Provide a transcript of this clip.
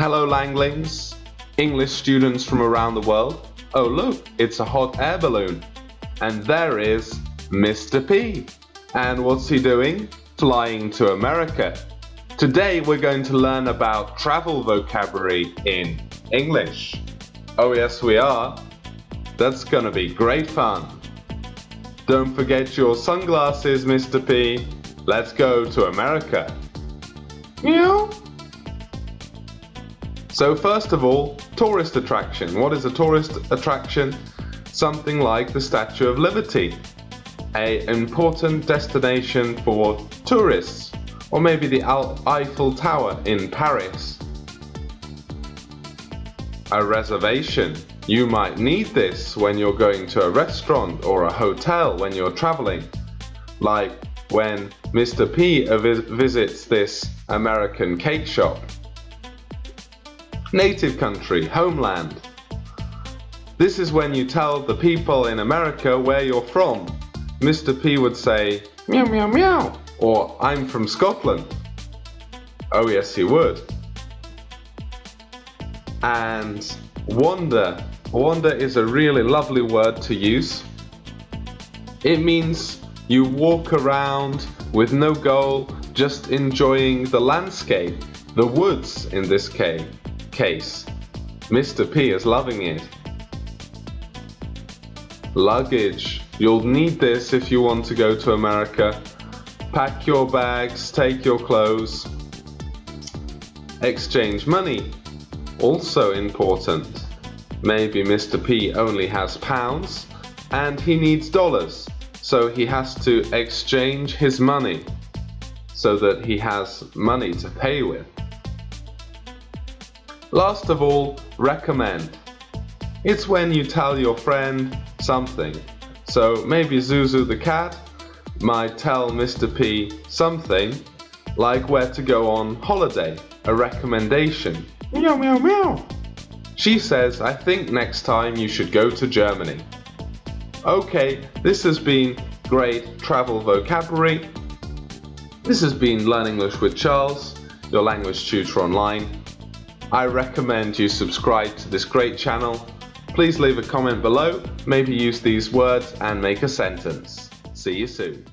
Hello Langlings, English students from around the world. Oh look, it's a hot air balloon. And there is Mr. P. And what's he doing? Flying to America. Today we're going to learn about travel vocabulary in English. Oh yes we are. That's gonna be great fun. Don't forget your sunglasses, Mr. P. Let's go to America. Meow. So first of all, tourist attraction. What is a tourist attraction? Something like the Statue of Liberty. A important destination for tourists. Or maybe the Eiffel Tower in Paris. A reservation. You might need this when you're going to a restaurant or a hotel when you're traveling. Like when Mr. P visits this American cake shop. Native country, homeland. This is when you tell the people in America where you're from. Mr. P would say, meow meow meow, or I'm from Scotland. Oh yes, he would. And wander. Wander is a really lovely word to use. It means you walk around with no goal, just enjoying the landscape, the woods in this case case. Mr. P is loving it. Luggage. You'll need this if you want to go to America. Pack your bags, take your clothes. Exchange money. Also important. Maybe Mr. P only has pounds and he needs dollars, so he has to exchange his money so that he has money to pay with. Last of all, recommend. It's when you tell your friend something. So maybe Zuzu the cat might tell Mr. P something like where to go on holiday, a recommendation. Meow meow meow. She says, I think next time you should go to Germany. Okay, this has been great travel vocabulary. This has been Learn English with Charles, your language tutor online. I recommend you subscribe to this great channel. Please leave a comment below, maybe use these words and make a sentence. See you soon.